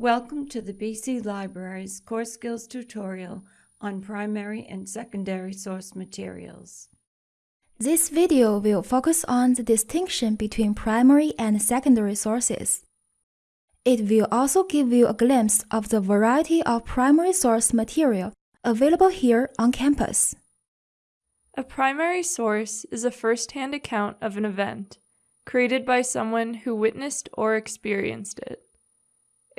Welcome to the BC Library's Core Skills tutorial on primary and secondary source materials. This video will focus on the distinction between primary and secondary sources. It will also give you a glimpse of the variety of primary source material available here on campus. A primary source is a first-hand account of an event, created by someone who witnessed or experienced it.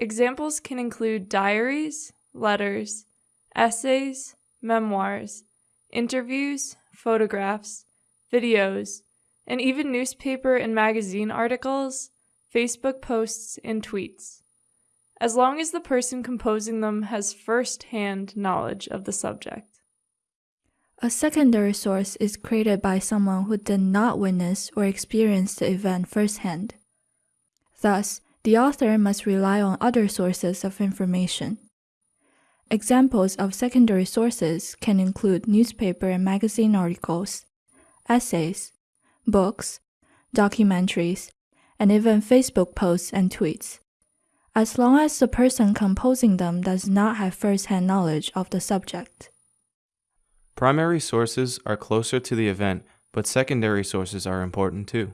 Examples can include diaries, letters, essays, memoirs, interviews, photographs, videos, and even newspaper and magazine articles, Facebook posts, and tweets, as long as the person composing them has first hand knowledge of the subject. A secondary source is created by someone who did not witness or experience the event firsthand. Thus, the author must rely on other sources of information. Examples of secondary sources can include newspaper and magazine articles, essays, books, documentaries, and even Facebook posts and tweets, as long as the person composing them does not have first-hand knowledge of the subject. Primary sources are closer to the event, but secondary sources are important too.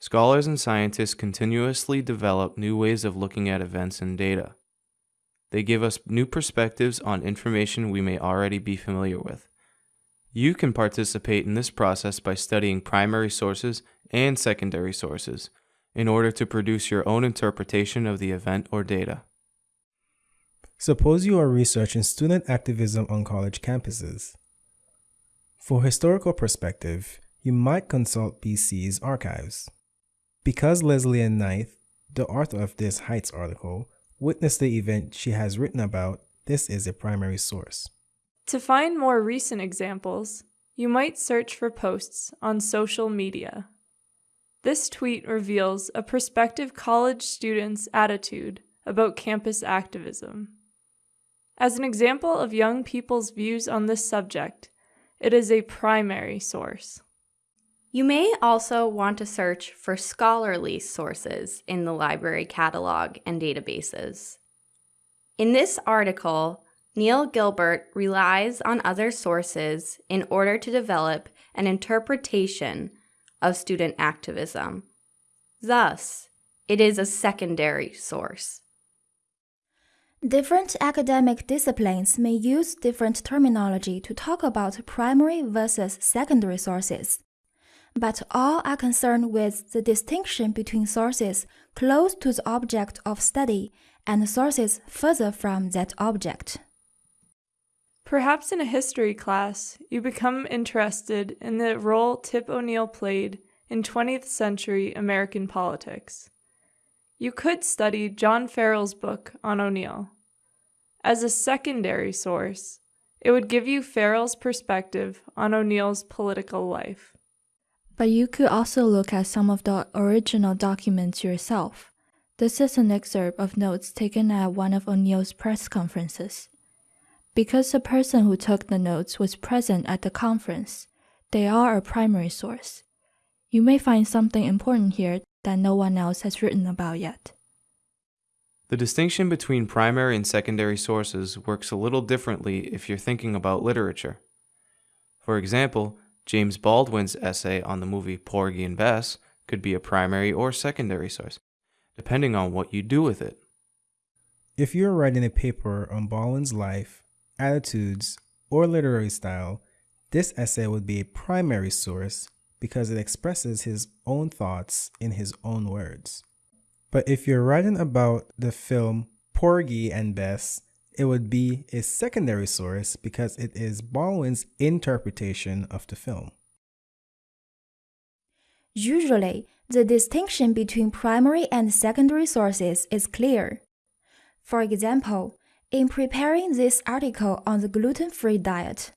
Scholars and scientists continuously develop new ways of looking at events and data. They give us new perspectives on information we may already be familiar with. You can participate in this process by studying primary sources and secondary sources in order to produce your own interpretation of the event or data. Suppose you are researching student activism on college campuses. For historical perspective, you might consult BC's archives. Because Leslie Ann Knight, the author of this Heights article, witnessed the event she has written about, this is a primary source. To find more recent examples, you might search for posts on social media. This tweet reveals a prospective college student's attitude about campus activism. As an example of young people's views on this subject, it is a primary source. You may also want to search for scholarly sources in the library catalog and databases. In this article, Neil Gilbert relies on other sources in order to develop an interpretation of student activism. Thus, it is a secondary source. Different academic disciplines may use different terminology to talk about primary versus secondary sources but all are concerned with the distinction between sources close to the object of study and sources further from that object. Perhaps in a history class, you become interested in the role Tip O'Neill played in 20th century American politics. You could study John Farrell's book on O'Neill. As a secondary source, it would give you Farrell's perspective on O'Neill's political life. But you could also look at some of the original documents yourself. This is an excerpt of notes taken at one of O'Neill's press conferences. Because the person who took the notes was present at the conference, they are a primary source. You may find something important here that no one else has written about yet. The distinction between primary and secondary sources works a little differently if you're thinking about literature. For example, James Baldwin's essay on the movie Porgy and Bess could be a primary or secondary source, depending on what you do with it. If you're writing a paper on Baldwin's life, attitudes, or literary style, this essay would be a primary source because it expresses his own thoughts in his own words. But if you're writing about the film Porgy and Bess, it would be a secondary source because it is Baldwin's interpretation of the film. Usually, the distinction between primary and secondary sources is clear. For example, in preparing this article on the gluten-free diet,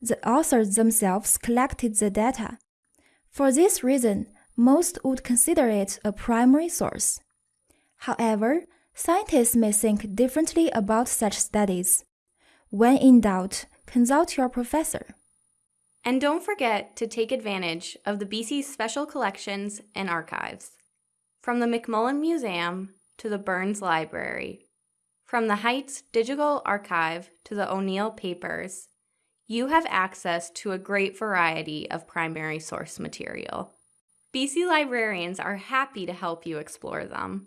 the authors themselves collected the data. For this reason, most would consider it a primary source. However, Scientists may think differently about such studies. When in doubt, consult your professor. And don't forget to take advantage of the BC's Special Collections and Archives. From the McMullen Museum to the Burns Library. From the Heights Digital Archive to the O'Neill Papers, you have access to a great variety of primary source material. BC librarians are happy to help you explore them.